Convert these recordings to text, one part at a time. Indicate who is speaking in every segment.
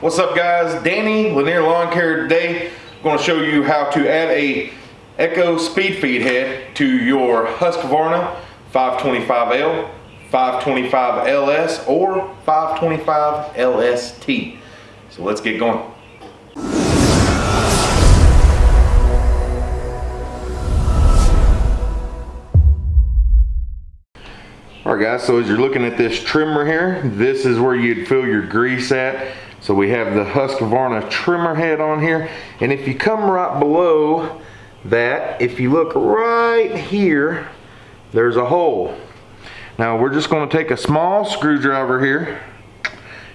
Speaker 1: What's up guys? Danny, Lanier Lawn Care today. I'm going to show you how to add a Echo speed feed head to your Husqvarna 525L, 525LS, or 525 LST. So let's get going. Alright guys, so as you're looking at this trimmer here, this is where you'd fill your grease at. So we have the Husqvarna trimmer head on here. And if you come right below that, if you look right here, there's a hole. Now we're just gonna take a small screwdriver here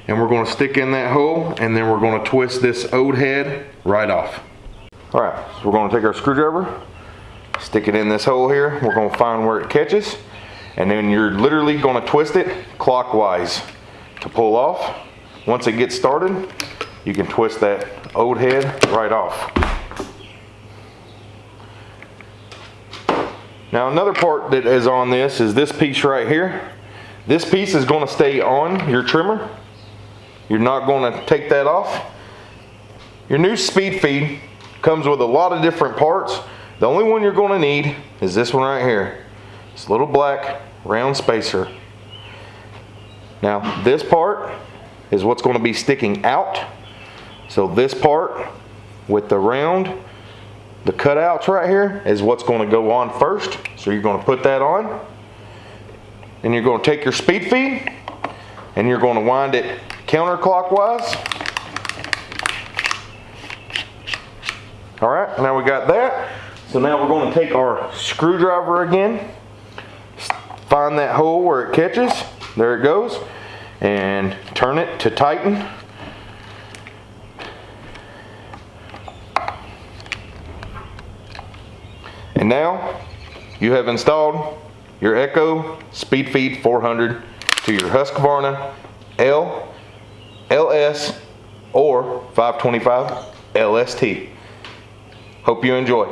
Speaker 1: and we're gonna stick in that hole and then we're gonna twist this old head right off. All right, so we're gonna take our screwdriver, stick it in this hole here. We're gonna find where it catches and then you're literally going to twist it clockwise to pull off. Once it gets started, you can twist that old head right off. Now another part that is on this is this piece right here. This piece is going to stay on your trimmer. You're not going to take that off. Your new speed feed comes with a lot of different parts. The only one you're going to need is this one right here. This little black round spacer. Now this part is what's going to be sticking out. So this part with the round, the cutouts right here is what's going to go on first. So you're going to put that on. And you're going to take your speed feed and you're going to wind it counterclockwise. All right, now we got that. So now we're going to take our screwdriver again find that hole where it catches. There it goes. And turn it to tighten. And now you have installed your Echo Speed Feed 400 to your Husqvarna L, LS, or 525 LST. Hope you enjoy.